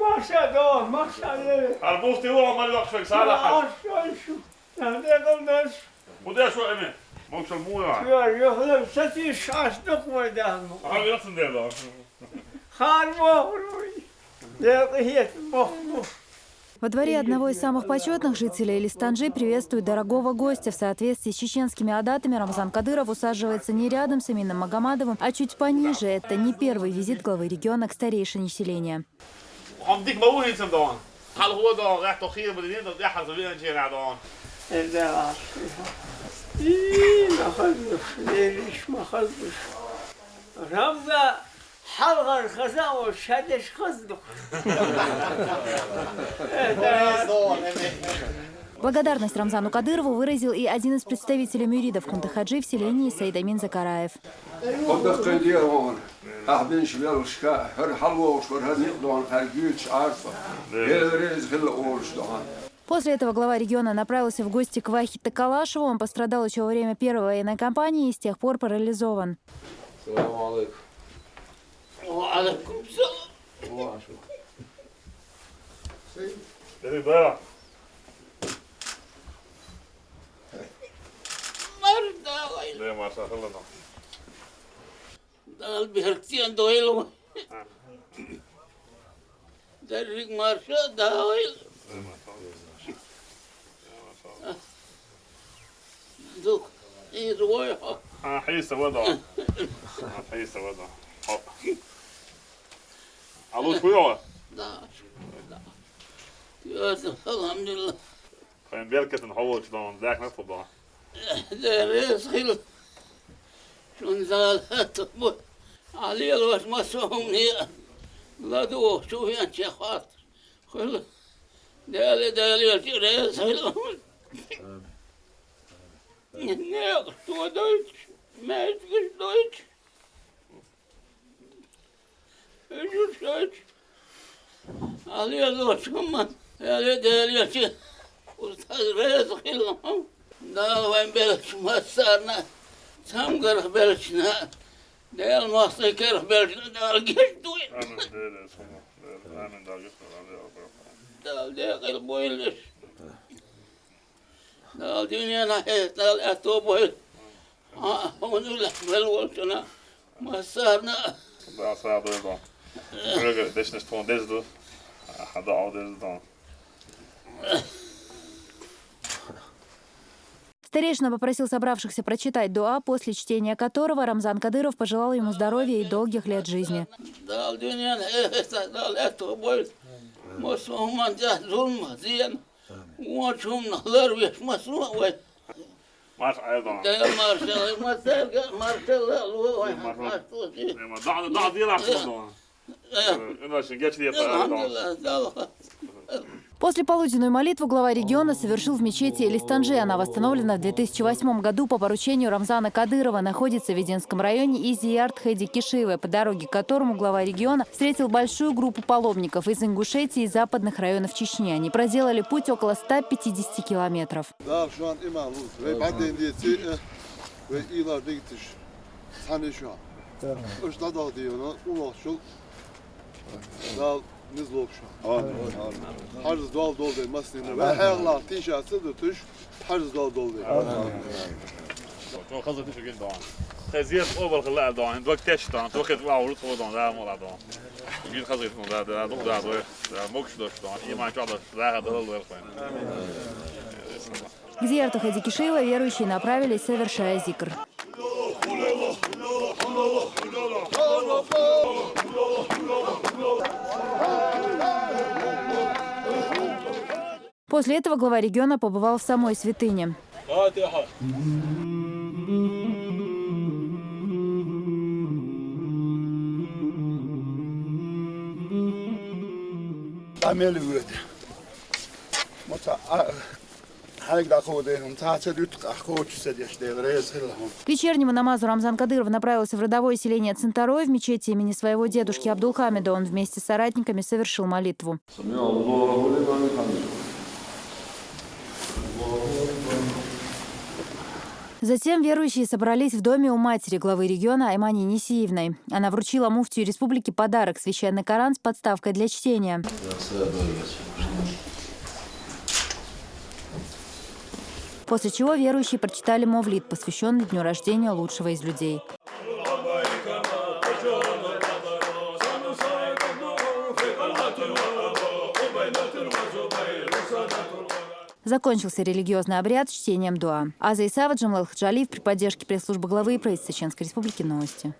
Maşa da, maşa da. البوفتي هو عمال يخشى صالح Aşağı şu. Nerede kılmış? وده شو امي مش المويه Diyor, yok, sesi şaştık mı der mi? حاول يغسل ده ده Kan mı? Yakıyet muhmuh. Во дворе одного из самых почетных жителей Листанжи приветствует дорогого гостя. В соответствии с чеченскими адатами Рамзан Кадыров усаживается не рядом с Амином Магомадовым, а чуть пониже. Это не первый визит главы региона к старейшине селения. om dik ma urin som dagen. Hal hur dagen, rätt och skir på din enda, det här så blir en tjena dagen. Det är allt. ما خلص ليش ما خلص رمضة حلقة الخزان والشدش خزدق Благодарность Рамзану Кадырову выразил и один из представителей мюридов Кундахаджи в селении Саидамин Закараев. После этого глава региона направился в гости к Вахите Калашеву. Он пострадал еще во время первой военной кампании и с тех пор парализован. Selamun Hyvä maassa sellainen. Dal bihakti on doilo. Dal rig marsha doil. Duk. إيه صغير أنا حيس وضعه أنا حيس وضعه عضوش بيوه لا لا الحمد لله خلينا بالك تنحوش ده ذاك نطلب ده ده رزق انزلت علي الوسمسهم هي لدو شوف يا شيخ خاطر خل دالي دالي الجريس Ne tu deutsch, mezgisch deutsch. Özür deutsch. Alıyor dostumdan. Öyle değil ki. Ustaz rezil. Daha ben böyle masarına masarna. Tam garh belçna. Del masay garh belçna dal geç duy. امن ده اسمه امن ده جسم Dal de kıl boyulur. Dal dünyana het dal eto boy. Ha onu la bel olçuna. Masarna. ده صعب ده دون رجع ديش نستون ديز دو حدا Старейшина попросил собравшихся прочитать дуа, после чтения которого Рамзан Кадыров пожелал ему здоровья и долгих лет жизни. После полуденную молитвы глава региона совершил в мечети Элистанжи. Она восстановлена в 2008 году по поручению Рамзана Кадырова. Находится в Веденском районе и Зиярд Хайди Кишиева, по дороге к которому глава региона встретил большую группу паломников из Ингушетии и западных районов Чечни. Они проделали путь около 150 километров. Да şu an imamız ve bedeniyeti ve ileride gidiş. Sani şu an. Üçte dağ diyor ona. Ulak şu. Dağ nizlok şu an. Harz doğal dol değil masnine. Ve hayırlar tişası da tuş. Harz doğal dol değil. شو خلصت شو قد دون خزيت اوفر خلاها دون دوك تاش دون دوك تبع ورط دون ده مو دون جيت خزيت دون ده ده دون ده ده موكش دوش دون يما شو ده ده هذا هو الوين К Зиярту Хэди Кишиева верующие направились, совершая зикр. После этого глава региона побывал в самой святыне. К вечернему намазу Рамзан Кадыров направился в родовое селение Центарой в мечети имени своего дедушки Абдулхамида. Он вместе с соратниками совершил молитву. Затем верующие собрались в доме у матери главы региона Аймани Несиевной. Она вручила муфтию республики подарок – священный Коран с подставкой для чтения. После чего верующие прочитали мовлит, посвященный дню рождения лучшего из людей. Закончился религиозный обряд чтением дуа. Аза Исава, Джамлал при поддержке пресс-службы главы и правительства Чеченской Республики. Новости.